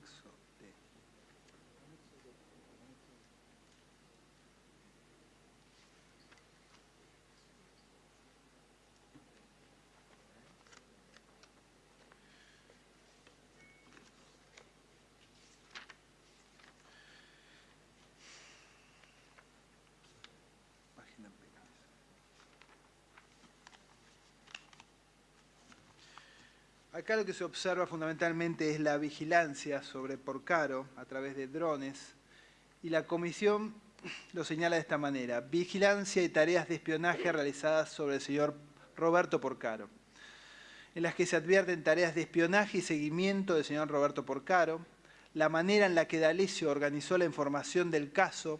think. Acá lo que se observa fundamentalmente es la vigilancia sobre Porcaro a través de drones y la comisión lo señala de esta manera. Vigilancia y tareas de espionaje realizadas sobre el señor Roberto Porcaro, en las que se advierten tareas de espionaje y seguimiento del señor Roberto Porcaro, la manera en la que D'Alessio organizó la información del caso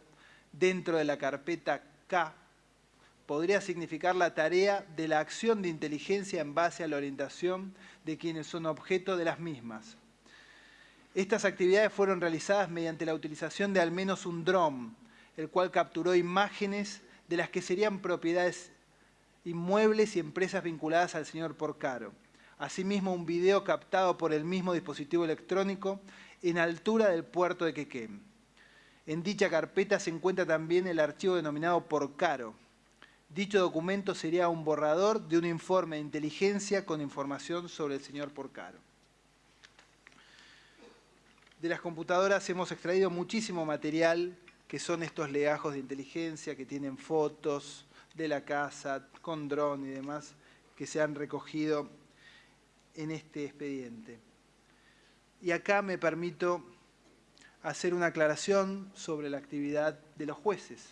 dentro de la carpeta K podría significar la tarea de la acción de inteligencia en base a la orientación de quienes son objeto de las mismas. Estas actividades fueron realizadas mediante la utilización de al menos un dron, el cual capturó imágenes de las que serían propiedades inmuebles y empresas vinculadas al señor Porcaro. Asimismo, un video captado por el mismo dispositivo electrónico en altura del puerto de Quequén. En dicha carpeta se encuentra también el archivo denominado Porcaro, Dicho documento sería un borrador de un informe de inteligencia con información sobre el señor Porcaro. De las computadoras hemos extraído muchísimo material que son estos legajos de inteligencia que tienen fotos de la casa con dron y demás que se han recogido en este expediente. Y acá me permito hacer una aclaración sobre la actividad de los jueces.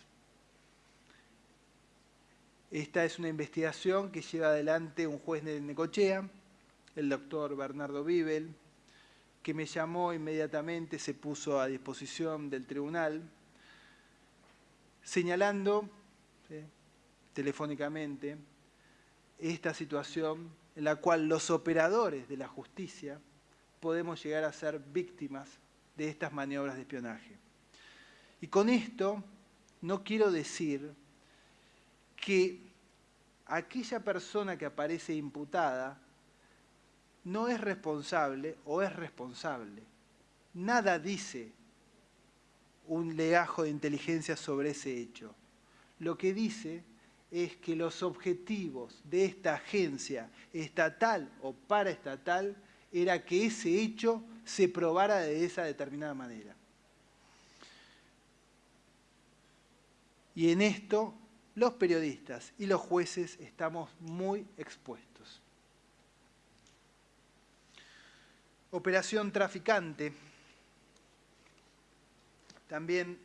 Esta es una investigación que lleva adelante un juez de Necochea, el doctor Bernardo Bibel, que me llamó inmediatamente, se puso a disposición del tribunal, señalando telefónicamente esta situación en la cual los operadores de la justicia podemos llegar a ser víctimas de estas maniobras de espionaje. Y con esto no quiero decir que aquella persona que aparece imputada no es responsable o es responsable. Nada dice un legajo de inteligencia sobre ese hecho. Lo que dice es que los objetivos de esta agencia estatal o paraestatal era que ese hecho se probara de esa determinada manera. Y en esto los periodistas y los jueces estamos muy expuestos. Operación traficante. También